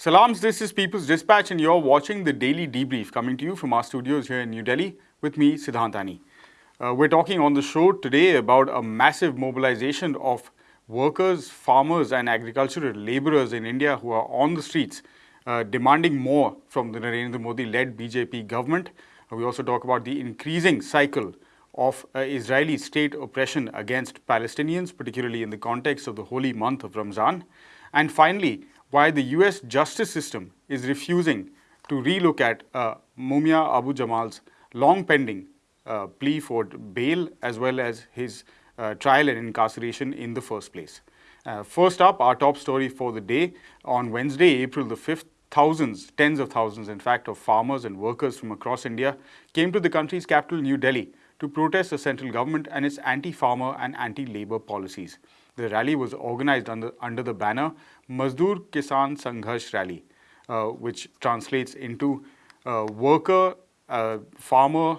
Salams, this is People's Dispatch, and you're watching the Daily Debrief coming to you from our studios here in New Delhi with me, Siddhantani. Uh, we're talking on the show today about a massive mobilization of workers, farmers, and agricultural laborers in India who are on the streets uh, demanding more from the Narendra Modi led BJP government. Uh, we also talk about the increasing cycle of uh, Israeli state oppression against Palestinians, particularly in the context of the holy month of Ramzan. And finally, why the US justice system is refusing to relook at uh, Mumia Abu Jamal's long pending uh, plea for bail as well as his uh, trial and incarceration in the first place. Uh, first up, our top story for the day on Wednesday, April the 5th, thousands, tens of thousands, in fact, of farmers and workers from across India came to the country's capital, New Delhi, to protest the central government and its anti-farmer and anti-labor policies. The rally was organized under, under the banner Mazdoor Kisan Sangharsh Rally, uh, which translates into uh, Worker uh, Farmer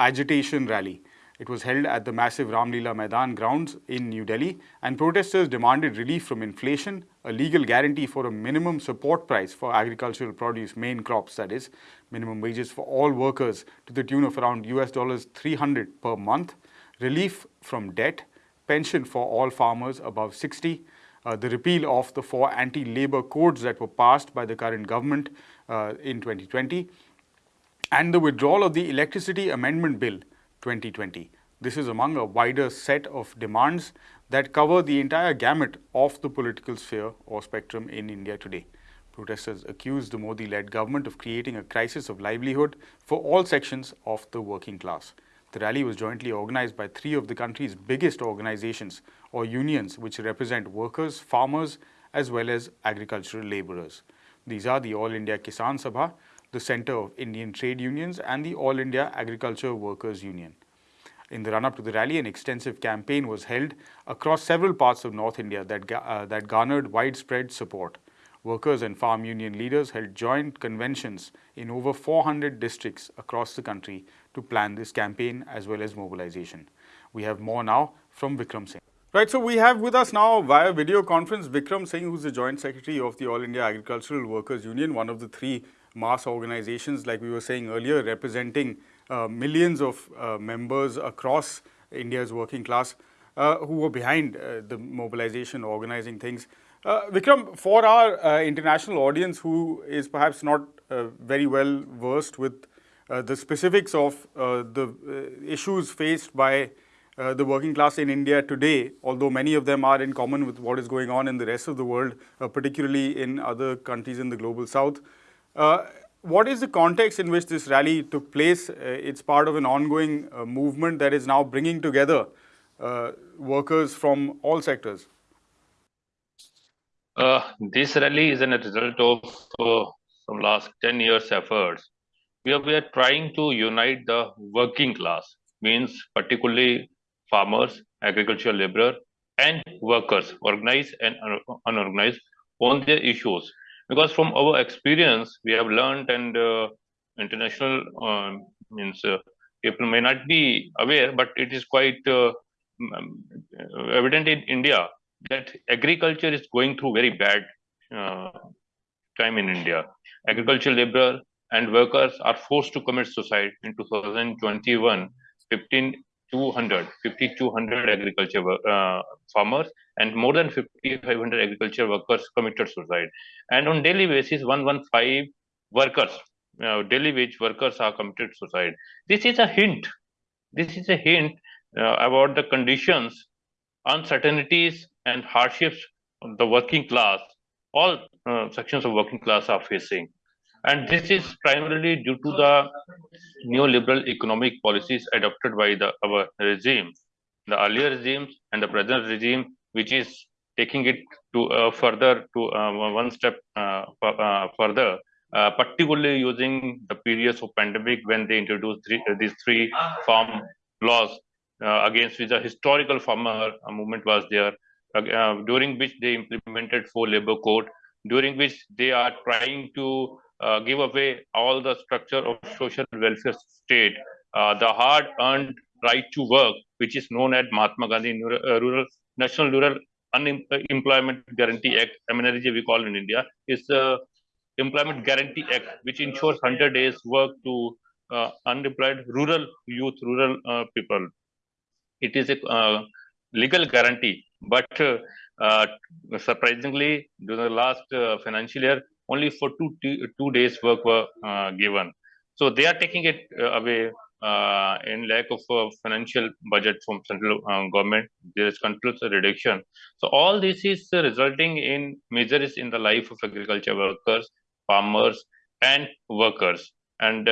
Agitation Rally. It was held at the massive Ramlila Maidan grounds in New Delhi and protesters demanded relief from inflation, a legal guarantee for a minimum support price for agricultural produce, main crops that is, minimum wages for all workers to the tune of around US dollars 300 per month, relief from debt, pension for all farmers above 60, uh, the repeal of the four anti-labor codes that were passed by the current government uh, in 2020, and the withdrawal of the Electricity Amendment Bill 2020. This is among a wider set of demands that cover the entire gamut of the political sphere or spectrum in India today. Protesters accuse the Modi-led government of creating a crisis of livelihood for all sections of the working class. The rally was jointly organized by three of the country's biggest organizations or unions which represent workers, farmers as well as agricultural laborers. These are the All India Kisan Sabha, the Centre of Indian Trade Unions and the All India Agriculture Workers Union. In the run-up to the rally, an extensive campaign was held across several parts of North India that, uh, that garnered widespread support. Workers and farm union leaders held joint conventions in over 400 districts across the country to plan this campaign as well as mobilization. We have more now from Vikram Singh. Right, so we have with us now via video conference Vikram Singh, who's the Joint Secretary of the All India Agricultural Workers Union, one of the three mass organizations, like we were saying earlier, representing uh, millions of uh, members across India's working class uh, who were behind uh, the mobilization, organizing things. Uh, Vikram, for our uh, international audience who is perhaps not very well versed with the specifics of the issues faced by the working class in India today, although many of them are in common with what is going on in the rest of the world, particularly in other countries in the global south. Uh, what is the context in which this rally took place? Uh, it's part of an ongoing uh, movement that is now bringing together uh, workers from all sectors. Uh, this rally is a result of uh, some last 10 years efforts. We are, we are trying to unite the working class, means particularly farmers, agricultural laborer, and workers, organized and unorganized, on their issues. Because from our experience we have learned and uh, international uh, means uh, people may not be aware but it is quite uh, evident in india that agriculture is going through very bad uh, time in india. Agricultural labor and workers are forced to commit suicide in 2021 15 200, 5,200 agriculture uh, farmers and more than 5,500 agriculture workers committed suicide. And on daily basis, 115 workers, uh, daily wage workers are committed suicide. This is a hint. This is a hint uh, about the conditions, uncertainties, and hardships the working class, all uh, sections of working class are facing. And this is primarily due to the neoliberal economic policies adopted by the our regime, the earlier regimes and the present regime, which is taking it to uh, further to uh, one step uh, uh further, uh, particularly using the periods of pandemic when they introduced three, uh, these three farm laws against which the historical farmer movement was there, during which they implemented four labor code, during which they are trying to uh, give away all the structure of social welfare state, uh, the hard-earned right to work, which is known as Mahatma Gandhi Rural, uh, National Rural Unemployment Guarantee Act, MNRG we call in India, is the Employment Guarantee Act, which ensures 100 days work to uh, unemployed rural youth, rural uh, people. It is a uh, legal guarantee, but uh, surprisingly, during the last uh, financial year, only for two two days work were uh, given. So they are taking it away uh, in lack of uh, financial budget from central uh, government, there is continuous reduction. So all this is resulting in measures in the life of agriculture workers, farmers, and workers. And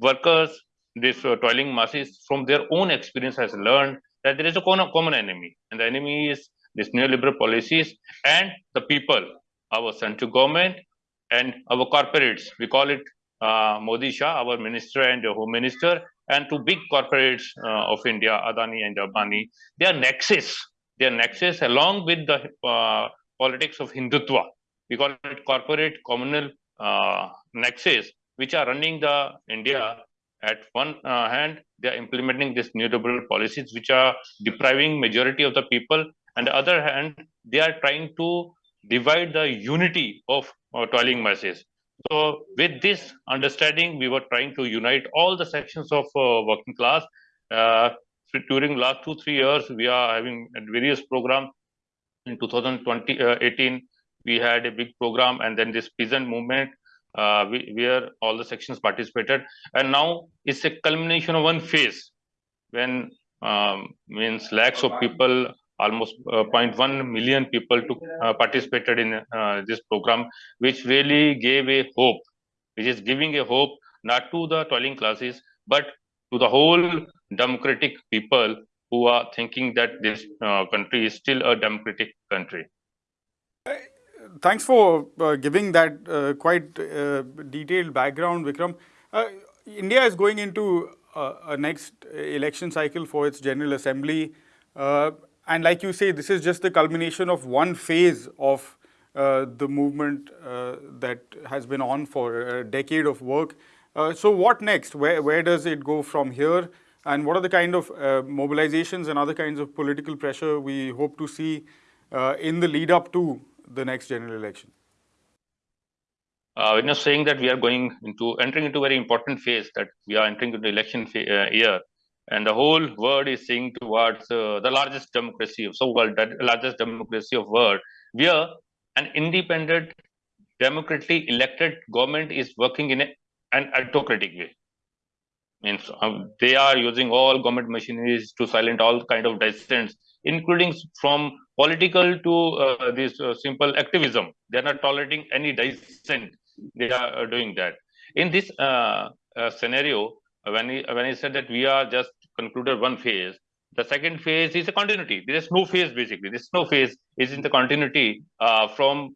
workers, this toiling masses, from their own experience, has learned that there is a common enemy, and the enemy is these neoliberal policies and the people, our central government and our corporates. We call it uh, Modi Shah, our minister and home minister, and two big corporates uh, of India, Ambani and Adani. They are nexus. They are nexus along with the uh, politics of Hindutva. We call it corporate communal uh, nexus, which are running the India at one uh, hand, they are implementing these neoliberal policies, which are depriving majority of the people and the other hand, they are trying to divide the unity of uh, toiling masses. So with this understanding, we were trying to unite all the sections of uh, working class. Uh, during last two, three years, we are having various programs. In 2018, uh, we had a big program and then this peasant movement uh, we, where all the sections participated. And now it's a culmination of one phase when um, means lakhs of people almost uh, 0.1 million people took uh, participated in uh, this program which really gave a hope which is giving a hope not to the toiling classes but to the whole democratic people who are thinking that this uh, country is still a democratic country. Thanks for uh, giving that uh, quite detailed background vikram. India is going into a next election cycle for its general assembly and like you say, this is just the culmination of one phase of uh, the movement uh, that has been on for a decade of work. Uh, so what next? Where, where does it go from here? And what are the kind of uh, mobilizations and other kinds of political pressure we hope to see uh, in the lead up to the next general election? Uh, we're not saying that we are going into entering into a very important phase that we are entering into the election year and the whole world is seeing towards uh, the largest democracy of so-called largest democracy of world where an independent democratically elected government is working in a, an autocratic way. Means um, they are using all government machineries to silence all kind of dissents including from political to uh, this uh, simple activism. They are not tolerating any dissent. They are uh, doing that. In this uh, uh, scenario when he, when he said that we are just concluded one phase. The second phase is a continuity. There is no phase basically. This no phase is in the continuity uh, from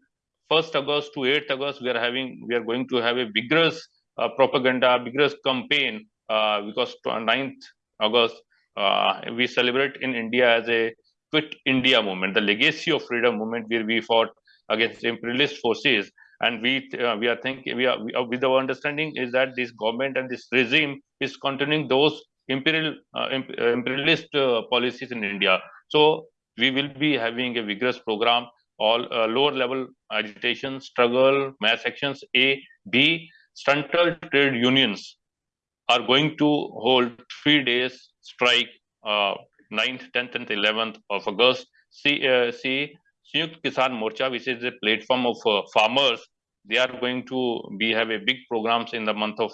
1st August to 8th August. We are having we are going to have a vigorous uh, propaganda, vigorous campaign uh, because 9th August uh, we celebrate in India as a quit India movement, the legacy of freedom movement where we fought against imperialist forces and we uh, we are thinking we are, we are, with our understanding is that this government and this regime is continuing those imperial uh, uh, imperialist uh, policies in India. So we will be having a vigorous program, all lower level agitation, struggle, mass actions, A, B, central trade unions are going to hold three days strike, uh, 9th, 10th, and 11th of August. See, uh, see Sanyukt Kisan Morcha, which is a platform of uh, farmers, they are going to be have a big programs in the month of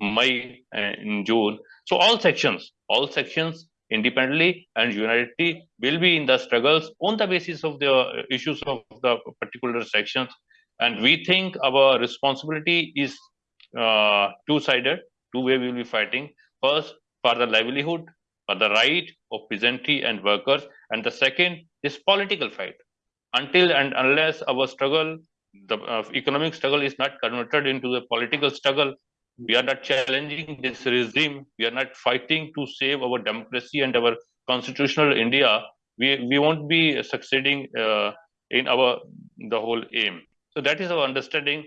May and June. So all sections, all sections independently and unity will be in the struggles on the basis of the issues of the particular sections. And we think our responsibility is uh, two-sided, two way we will be fighting. First, for the livelihood, for the right of peasantry and workers. And the second is political fight. Until and unless our struggle, the uh, economic struggle is not converted into a political struggle, we are not challenging this regime. We are not fighting to save our democracy and our constitutional India. We, we won't be succeeding uh, in our the whole aim. So that is our understanding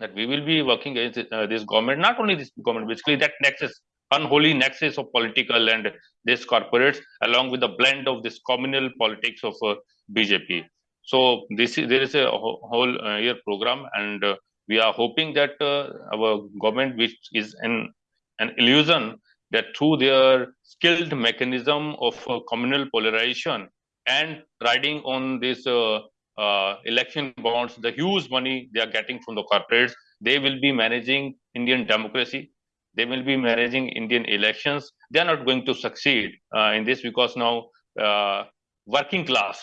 that we will be working against uh, this government, not only this government, basically that nexus unholy nexus of political and this corporates along with the blend of this communal politics of uh, BJP. So this is, there is a whole uh, year program and uh, we are hoping that uh, our government, which is an, an illusion that through their skilled mechanism of uh, communal polarization and riding on this uh, uh, election bonds, the huge money they are getting from the corporates, they will be managing Indian democracy. They will be managing Indian elections. They are not going to succeed uh, in this because now uh, working class,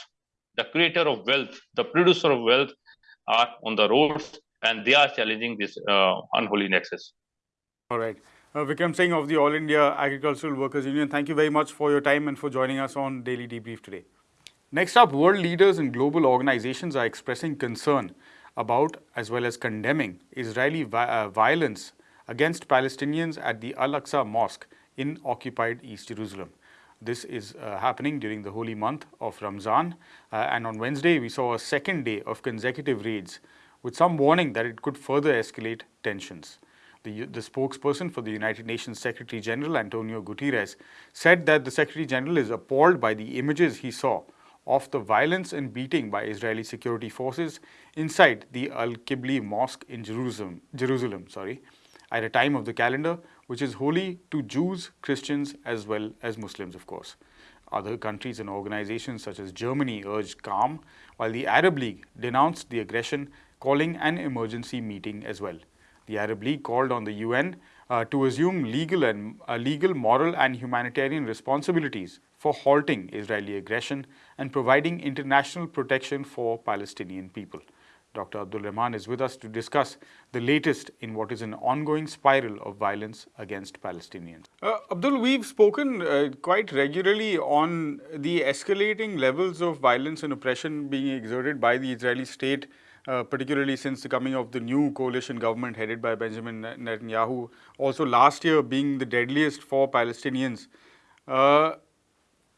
the creator of wealth, the producer of wealth are on the roads and they are challenging this uh, unholy nexus. All right. Uh, Vikram Singh of the All India Agricultural Workers Union, thank you very much for your time and for joining us on Daily Debrief today. Next up, world leaders and global organizations are expressing concern about as well as condemning Israeli vi uh, violence against Palestinians at the Al-Aqsa Mosque in occupied East Jerusalem. This is uh, happening during the holy month of Ramzan uh, and on Wednesday we saw a second day of consecutive raids with some warning that it could further escalate tensions. The, the, spokesperson for the United Nations Secretary General, Antonio Guterres, said that the Secretary General is appalled by the images he saw of the violence and beating by Israeli security forces inside the Al-Qibli Mosque in Jerusalem, Jerusalem sorry, at a time of the calendar which is holy to Jews, Christians as well as Muslims of course. Other countries and organizations such as Germany urged calm, while the Arab League denounced the aggression, calling an emergency meeting as well. The Arab League called on the UN uh, to assume legal and uh, legal, moral and humanitarian responsibilities for halting Israeli aggression and providing international protection for Palestinian people. Dr. Abdul Rahman is with us to discuss the latest in what is an ongoing spiral of violence against Palestinians. Uh, Abdul, we've spoken uh, quite regularly on the escalating levels of violence and oppression being exerted by the Israeli state uh, particularly since the coming of the new coalition government headed by Benjamin Netanyahu, also last year being the deadliest for Palestinians. Uh,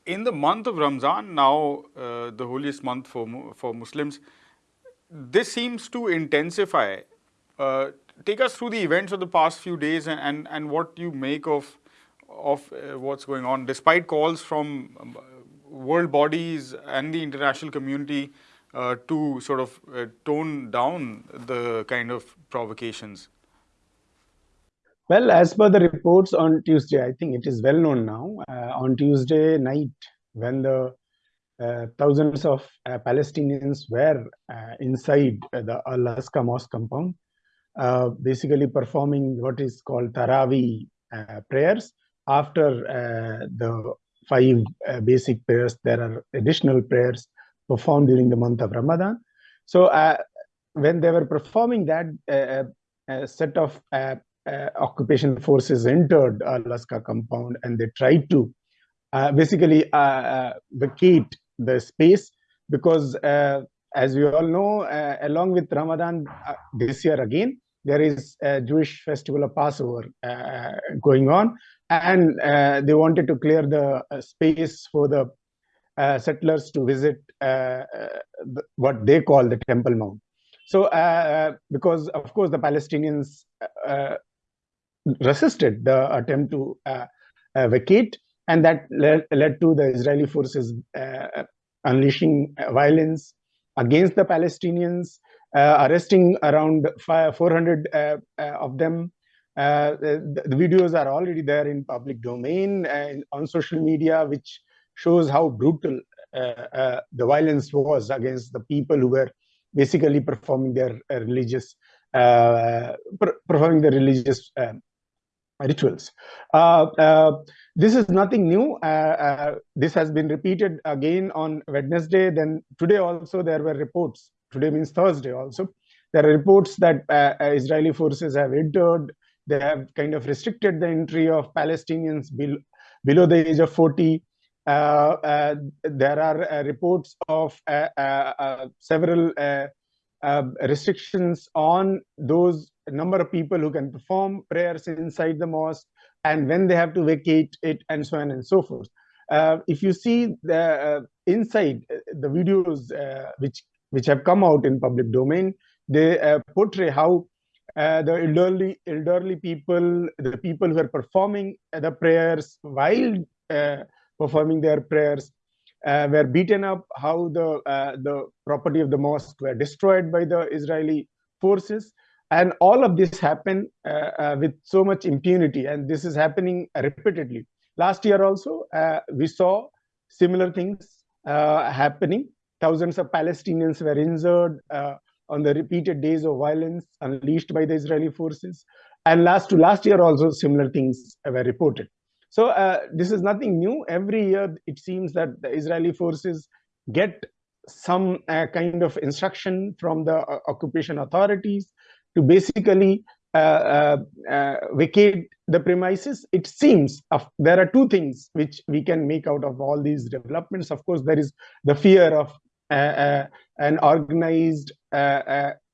in the month of Ramzan, now uh, the holiest month for, for Muslims, this seems to intensify. Uh, take us through the events of the past few days and, and, and what you make of, of uh, what's going on, despite calls from um, world bodies and the international community uh, to sort of uh, tone down the kind of provocations? Well, as per the reports on Tuesday, I think it is well known now. Uh, on Tuesday night, when the thousands of uh, Palestinians were uh, inside the Al Aqsa Mosque compound, basically performing what is called Taraweeh prayers. After the five basic prayers, there are additional prayers performed during the month of Ramadan. So uh, when they were performing that, uh, a set of uh, uh occupation forces entered Al-Aqsa compound and they tried to uh, basically uh, vacate the space because uh, as we all know, uh, along with Ramadan uh, this year again, there is a Jewish festival of Passover going on and they wanted to clear the space for the uh, settlers to visit uh, uh, what they call the Temple Mount. So, because of course the Palestinians resisted the attempt to vacate, and that led, led, to the Israeli forces unleashing violence against the Palestinians, uh, arresting around 400 uh, uh, of them. The, the, videos are already there in public domain and on social media, which shows how brutal uh, uh, the violence was against the people who were basically performing their uh, religious performing their religious rituals. Uh, uh, this is nothing new. Uh, this has been repeated again on Wednesday. Then today also there were reports. Today means Thursday also. There are reports that Israeli forces have entered. They have kind of restricted the entry of Palestinians below, below the age of 40. Uh, uh, there are uh, reports of several restrictions on those number of people who can perform prayers inside the mosque and when they have to vacate it and so on and so forth. Uh, if you see the uh, inside the videos uh, which which have come out in public domain, they portray how uh, the elderly, elderly people, the people who are performing the prayers while uh, performing their prayers uh, were beaten up, how the, uh, the property of the mosque were destroyed by the Israeli forces. And all of this happened uh, uh, with so much impunity, and this is happening repeatedly. Last year also, we saw similar things happening. Thousands of Palestinians were injured on the repeated days of violence unleashed by the Israeli forces. And last to last year also similar things were reported. So uh, this is nothing new. Every year it seems that the Israeli forces get some uh, kind of instruction from the uh, occupation authorities to basically uh, uh, uh, vacate the premises. It seems there are two things which we can make out of all these developments. Of course, there is the fear of an organized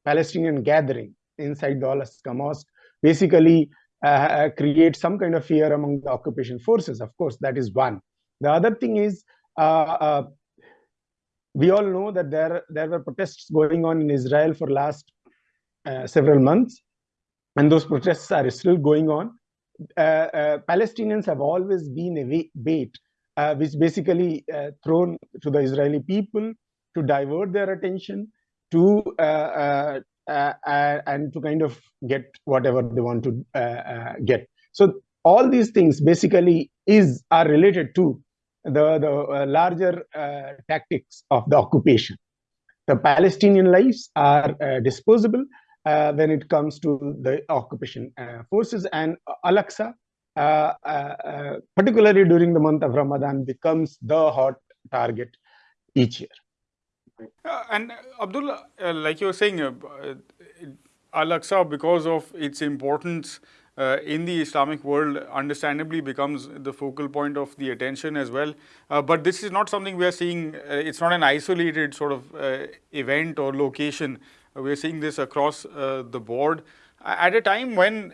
Palestinian gathering inside the Al-Aqsa Mosque, basically uh, create some kind of fear among the occupation forces. Of course, that is one. The other thing is, uh, uh, we all know that there, there were protests going on in Israel for last uh, several months, and those protests are still going on. Uh, uh, Palestinians have always been a bait, which basically thrown to the Israeli people to divert their attention to uh, uh, and to kind of get whatever they want to uh, get. So all these things basically is are related to the, the larger tactics of the occupation. The Palestinian lives are disposable uh, when it comes to the occupation uh, forces and Al-Aqsa, uh, particularly during the month of Ramadan, becomes the hot target each year. Uh, and Abdullah, uh, like you were saying, uh, Al-Aqsa, because of its importance uh, in the Islamic world, understandably becomes the focal point of the attention as well. Uh, but this is not something we are seeing, uh, it's not an isolated sort of event or location. We are seeing this across the board. At a time when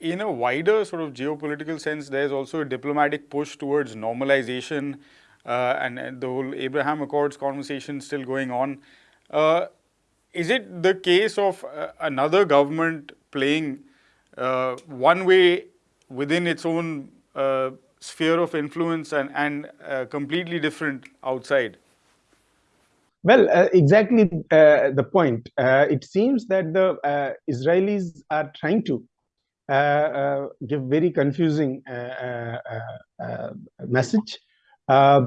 in a wider sort of geopolitical sense, there's also a diplomatic push towards normalization uh, and, and, the whole Abraham Accords conversation still going on. Uh, is it the case of uh, another government playing one way within its own sphere of influence and, and completely different outside? Well, uh, exactly uh, the point. Uh, it seems that the Israelis are trying to give very confusing message uh,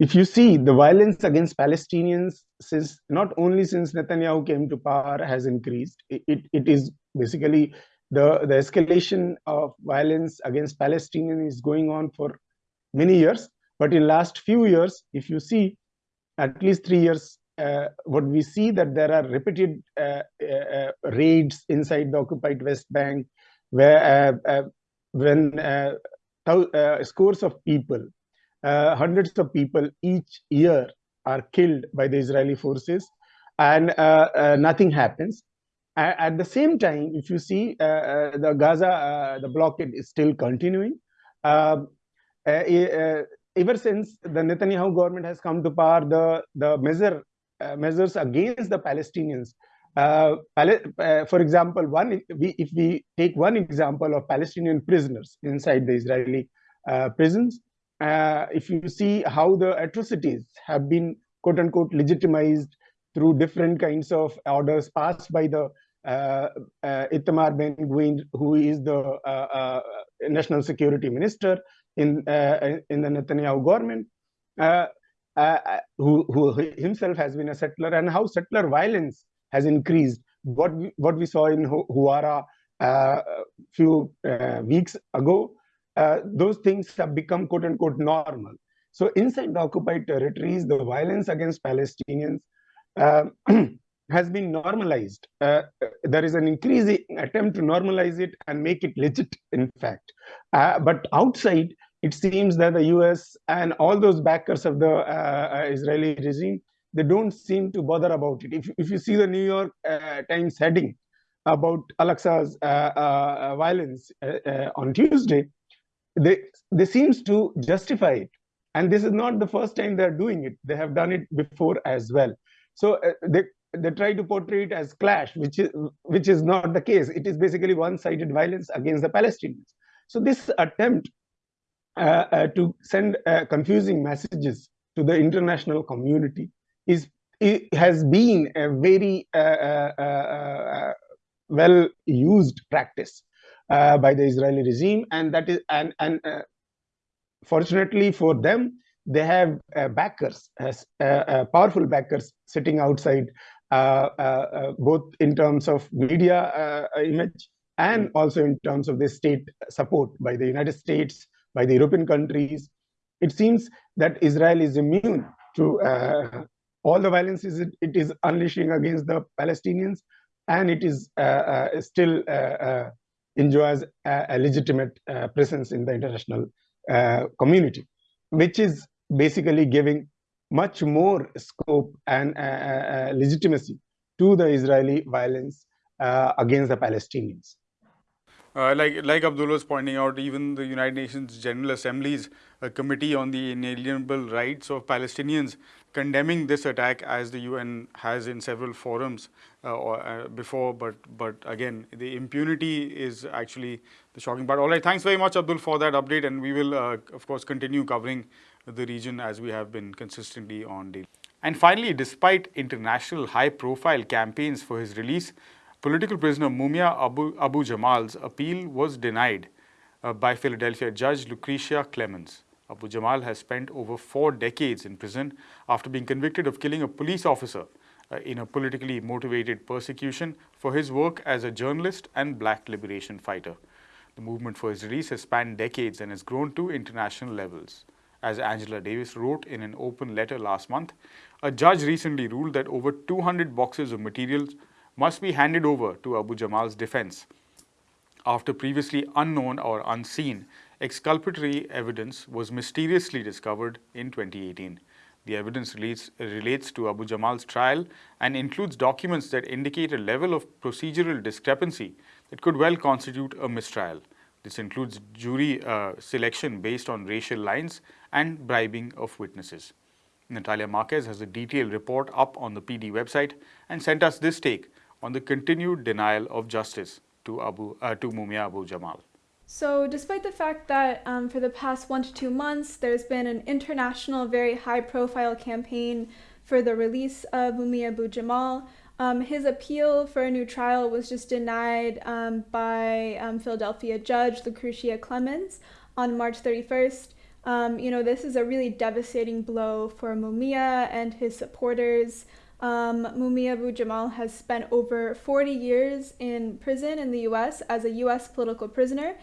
if you see the violence against Palestinians since not only since Netanyahu came to power has increased, it, it, it is basically the, the escalation of violence against Palestinians is going on for many years. But in last few years, if you see at least three years, uh, what we see that there are repeated uh, uh, raids inside the occupied West Bank, where uh, uh, when scores of people uh, hundreds of people each year are killed by the Israeli forces and uh, uh, nothing happens. At the same time, if you see the Gaza, the blockade is still continuing. Um, ever since the Netanyahu government has come to power, the, the measure, measures against the Palestinians uh, uh, for example, one we, if we take one example of Palestinian prisoners inside the Israeli uh, prisons, uh, if you see how the atrocities have been quote unquote legitimized through different kinds of orders passed by the uh, uh, Itamar Ben Gvir, who is the uh, uh, national security minister in uh, in the Netanyahu government, who, who himself has been a settler, and how settler violence has increased. What we, what we saw in Huwara a few weeks ago, uh, those things have become quote unquote normal. So inside the occupied territories, the violence against Palestinians uh, has been normalized. Uh, there is an increasing attempt to normalize it and make it legit, in fact. Uh, but outside, it seems that the US and all those backers of the uh, Israeli regime, they don't seem to bother about it. If, if you see the New York Times heading about Al-Aqsa's violence on Tuesday, they they seems to justify it and this is not the first time they're doing it they have done it before as well so uh, they they try to portray it as clash, which is which is not the case. It is basically one-sided violence against the Palestinians. So this attempt uh, uh, to send uh, confusing messages to the international community is it has been a very uh, uh, uh, well used practice by the Israeli regime, and that is and and fortunately for them, they have backers, powerful backers sitting outside uh, uh, uh, both in terms of media image and also in terms of the state support by the United States, by the European countries. It seems that Israel is immune to all the violence it, it is unleashing against the Palestinians, and it is still enjoys a, a legitimate uh, presence in the international uh, community, which is basically giving much more scope and uh, uh, uh, legitimacy to the Israeli violence against the Palestinians. Uh, like like Abdul was pointing out, even the United Nations General Assembly's uh, Committee on the Inalienable Rights of Palestinians condemning this attack as the UN has in several forums uh, or, before. But but again, the impunity is actually the shocking part. All right, thanks very much, Abdul, for that update, and we will of course continue covering the region as we have been consistently on daily. And finally, despite international high-profile campaigns for his release, political prisoner Mumia Abu, Abu Jamal's appeal was denied uh, by Philadelphia judge Lucretia Clemons. Abu Jamal has spent over four decades in prison after being convicted of killing a police officer uh, in a politically motivated persecution for his work as a journalist and black liberation fighter. The movement for his release has spanned decades and has grown to international levels. As Angela Davis wrote in an open letter last month, a judge recently ruled that over 200 boxes of materials must be handed over to Abu Jamal's defense. After previously unknown or unseen, exculpatory evidence was mysteriously discovered in 2018. The evidence relates, relates, to Abu Jamal's trial and includes documents that indicate a level of procedural discrepancy that could well constitute a mistrial. This includes jury uh, selection based on racial lines and bribing of witnesses. Natalia Marques has a detailed report up on the PD website and sent us this take on the continued denial of justice to, Abu, uh, to Mumia Abu Jamal. So, despite the fact that um, for the past one to two months there's been an international, very high profile campaign for the release of Mumia Abu Jamal, um, his appeal for a new trial was just denied um, by um, Philadelphia judge Lucretia Clemons on March 31st. Um, you know, this is a really devastating blow for Mumia and his supporters. Um, Mumia Abu Jamal has spent over 40 years in prison in the US as a US political prisoner.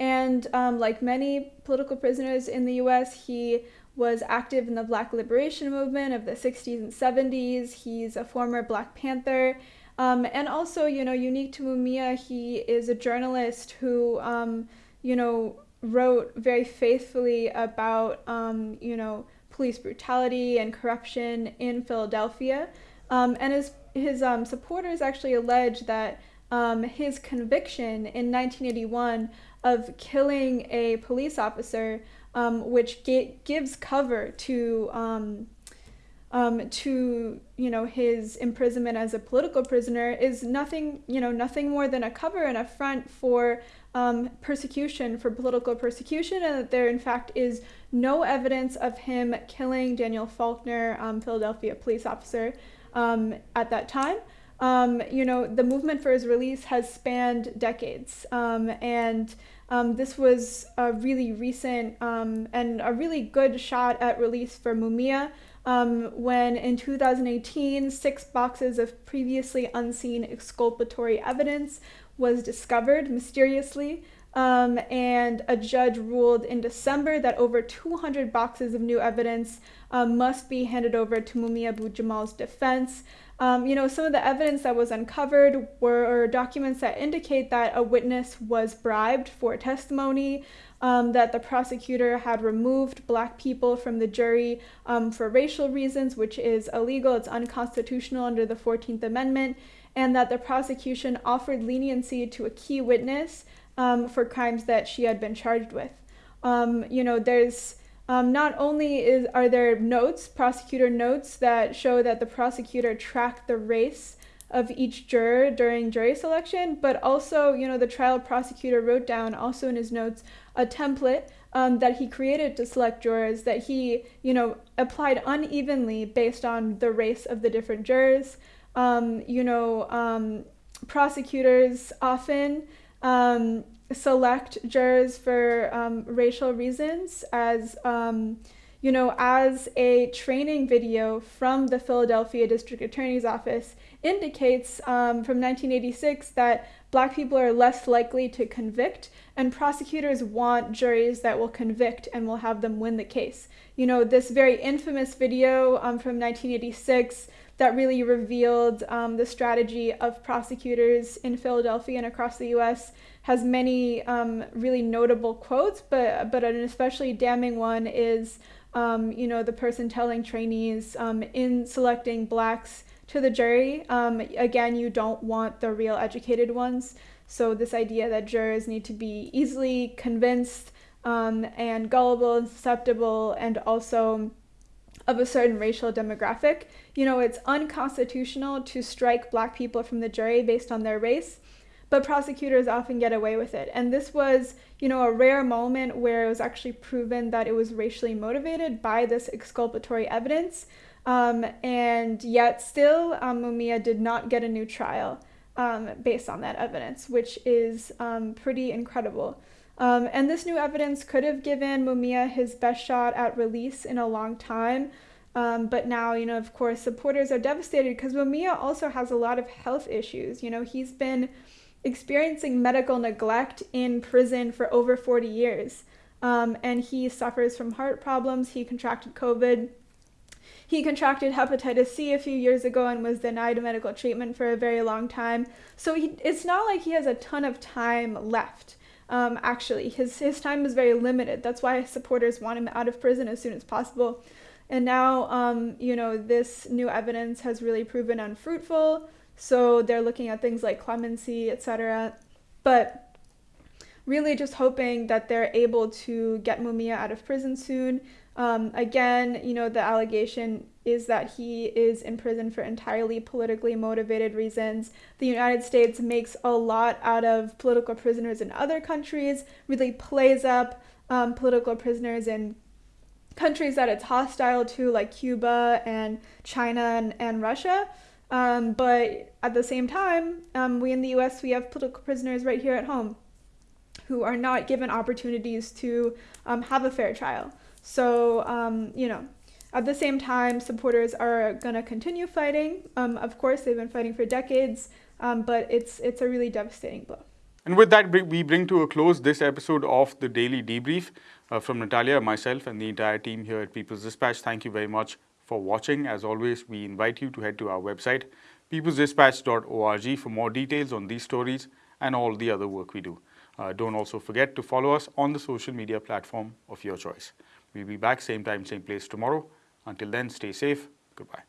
And um, like many political prisoners in the US, he was active in the Black Liberation Movement of the 60s and 70s. He's a former Black Panther. Um, and also, you know, unique to Mumia, he is a journalist who, um, you know, wrote very faithfully about, um, you know, police brutality and corruption in Philadelphia. Um, and his, his um, supporters actually allege that um, his conviction in 1981 of killing a police officer, um, which gives cover to um, um, to you know his imprisonment as a political prisoner is nothing you know nothing more than a cover and a front for um, persecution for political persecution and that there in fact is no evidence of him killing Daniel Faulkner, um, Philadelphia police officer um, at that time. Um, you know the movement for his release has spanned decades um, and this was a really recent and a really good shot at release for Mumia um, when in 2018, six boxes of previously unseen exculpatory evidence was discovered mysteriously. Um, and a judge ruled in December that over 200 boxes of new evidence um, must be handed over to Mumia Abu Jamal's defense. Um, you know, some of the evidence that was uncovered were documents that indicate that a witness was bribed for testimony, um, that the prosecutor had removed black people from the jury um, for racial reasons, which is illegal, it's unconstitutional under the 14th Amendment, and that the prosecution offered leniency to a key witness um, for crimes that she had been charged with. Um, you know, there's Um, not only is are there notes, prosecutor notes that show that the prosecutor tracked the race of each juror during jury selection, but also, you know, the trial prosecutor wrote down also in his notes a template um, that he created to select jurors that he, you know, applied unevenly based on the race of the different jurors. Um, you know, um, prosecutors often um, select jurors for um, racial reasons as um, you know as a training video from the philadelphia district attorney's office indicates um, from 1986 that black people are less likely to convict and prosecutors want juries that will convict and will have them win the case. You know this very infamous video from 1986 that really revealed um, the strategy of prosecutors in Philadelphia and across the U.S. has many um, really notable quotes, but but an especially damning one is um, you know the person telling trainees um, in selecting blacks to the jury. Um, again, you don't want the real educated ones. So this idea that jurors need to be easily convinced um, and gullible and susceptible, and also of a certain racial demographic. You know, it's unconstitutional to strike black people from the jury based on their race, but prosecutors often get away with it. And this was, you know, a rare moment where it was actually proven that it was racially motivated by this exculpatory evidence. Um, and yet, still, um, Mumia did not get a new trial um, based on that evidence, which is um, pretty incredible. Um, and this new evidence could have given Mumia his best shot at release in a long time. Um, but now, you know, of course, supporters are devastated because Mumia also has a lot of health issues. You know, he's been experiencing medical neglect in prison for over 40 years. Um, and he suffers from heart problems. He contracted COVID. He contracted hepatitis C a few years ago and was denied medical treatment for a very long time. So he, it's not like he has a ton of time left. Um, actually, his his time is very limited. That's why supporters want him out of prison as soon as possible. And now, um, you know, this new evidence has really proven unfruitful. So they're looking at things like clemency, etc. But really, just hoping that they're able to get Mumia out of prison soon. Um, again, you know, the allegation is that he is in prison for entirely politically motivated reasons. The United States makes a lot out of political prisoners in other countries, really plays up um, political prisoners in countries that it's hostile to, like Cuba and China and, and Russia. Um, but at the same time, um, we in the US, we have political prisoners right here at home who are not given opportunities to um, have a fair trial. So, um, you know, at the same time, supporters are going to continue fighting. Um, of course, they've been fighting for decades, um, but it's it's a really devastating blow. And with that, we bring to a close this episode of the Daily Debrief uh, from Natalia, myself, and the entire team here at People's Dispatch. Thank you very much for watching. As always, we invite you to head to our website, peoplesdispatch.org, for more details on these stories and all the other work we do. Uh, don't also forget to follow us on the social media platform of your choice. We'll be back same time, same place tomorrow. Until then, stay safe. Goodbye.